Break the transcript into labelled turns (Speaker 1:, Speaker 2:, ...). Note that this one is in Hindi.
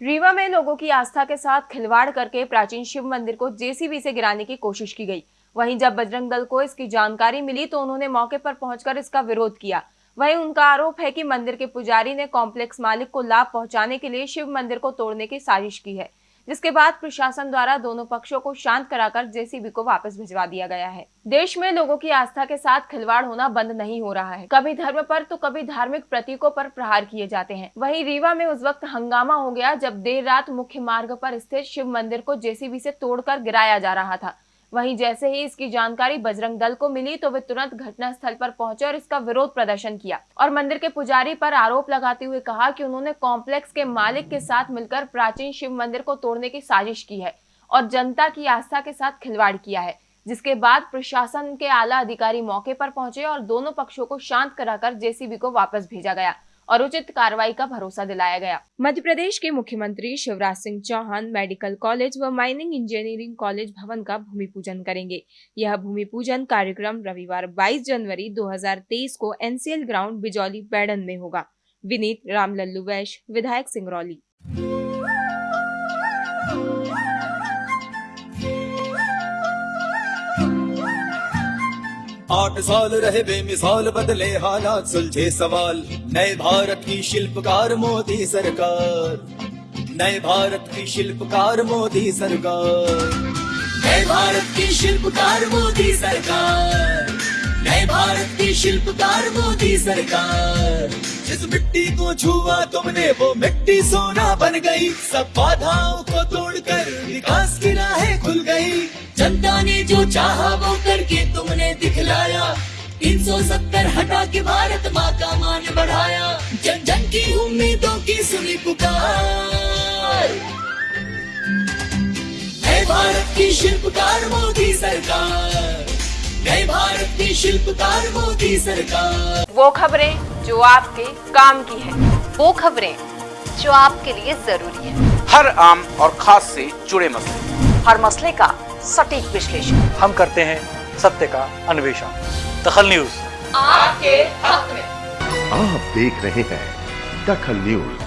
Speaker 1: रीवा में लोगों की आस्था के साथ खिलवाड़ करके प्राचीन शिव मंदिर को जेसीबी से गिराने की कोशिश की गई। वहीं जब बजरंग दल को इसकी जानकारी मिली तो उन्होंने मौके पर पहुंचकर इसका विरोध किया। वहीं उनका आरोप है कि मंदिर के पुजारी ने कॉम्प्लेक्स मालिक को लाभ पहुँचाने के लिए शिव मंदिर को तोड़ने की साजिश की है। जिसके बाद प्रशासन द्वारा दोनों पक्षों को शांत कराकर जेसीबी को वापस भिजवा दिया गया है। देश में लोगों की आस्था के साथ खिलवाड़ होना बंद नहीं हो रहा है। कभी धर्म पर तो कभी धार्मिक प्रतीकों पर प्रहार किए जाते हैं। वहीं रीवा में उस वक्त हंगामा हो गया जब देर रात मुख्य मार्ग पर स्थित शिव मंदिर को जेसीबी से तोड़कर गिराया जा रहा था। वहीं जैसे ही इसकी जानकारी बजरंग दल को मिली तो वे तुरंत घटना स्थल पर पहुँचे और इसका विरोध प्रदर्शन किया। और मंदिर के पुजारी पर आरोप लगाते हुए कहा कि उन्होंने कॉम्प्लेक्स के मालिक के साथ मिलकर प्राचीन शिव मंदिर को तोड़ने की साजिश की है और जनता की आस्था के साथ खिलवाड़ किया है, जिसके बाद प्रशासन के आला अधिकारी मौके पर पहुँचे और दोनों पक्षों को शांत कराकर जेसीबी को वापस भेजा गया। और उचित कार्रवाई का भरोसा दिलाया गया। मध्य प्रदेश के मुख्यमंत्री शिवराज सिंह चौहान मेडिकल कॉलेज व माइनिंग इंजीनियरिंग कॉलेज भवन का भूमि पूजन करेंगे। यह भूमि पूजन कार्यक्रम रविवार 22 जनवरी 2023 को एनसीएल ग्राउंड बिजौली, बैडन में होगा। विनीत रामलल्लू वैश विधायक सिंगरौली।
Speaker 2: आठ साल रहे बेमिसाल बदले हालात, सुलझे सवाल। नए भारत की शिल्पकार मोदी सरकार। नए भारत की शिल्पकार मोदी सरकार। नए भारत की शिल्पकार मोदी सरकार। नए भारत की शिल्पकार मोदी सरकार। जिस मिट्टी को छुआ तुमने, वो मिट्टी सोना बन गई। सब बाधाओं को तोड़कर विकास की राहें जो चाहा वो करके तुमने दिखलाया। तीन सौ सत्तर हटा के भारत माँ का मान बढ़ाया। जन जन की उम्मीदों की सुनी पुकार। नए भारत की शिल्पकार मोदी सरकार। नए भारत की शिल्पकार मोदी सरकार।
Speaker 1: वो खबरें जो आपके काम की है।
Speaker 3: वो खबरें जो आपके लिए ज़रूरी है।
Speaker 4: हर आम और खास से जुड़े मसले।
Speaker 3: हर मसले का सटीक विश्लेषण।
Speaker 5: हम करते हैं सत्य का अन्वेषण। दखल न्यूज़।
Speaker 1: आपके हक में।
Speaker 6: आप देख रहे हैं दखल न्यूज़।